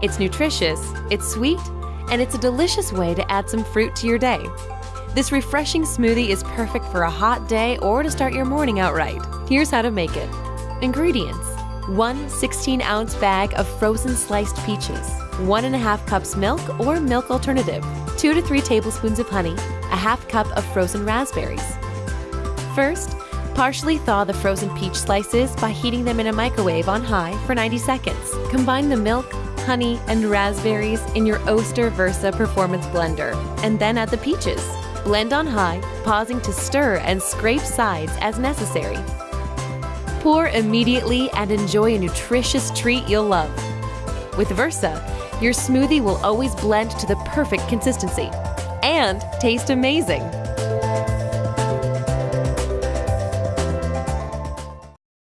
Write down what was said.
It's nutritious, it's sweet, and it's a delicious way to add some fruit to your day. This refreshing smoothie is perfect for a hot day or to start your morning out right. Here's how to make it. Ingredients 1 16 ounce bag of frozen sliced peaches, 1.5 cups milk or milk alternative, 2 to 3 tablespoons of honey, a half cup of frozen raspberries. First, partially thaw the frozen peach slices by heating them in a microwave on high for 90 seconds. Combine the milk, honey, and raspberries in your Oster Versa Performance Blender, and then add the peaches. Blend on high, pausing to stir and scrape sides as necessary. Pour immediately and enjoy a nutritious treat you'll love. With Versa, your smoothie will always blend to the perfect consistency and taste amazing.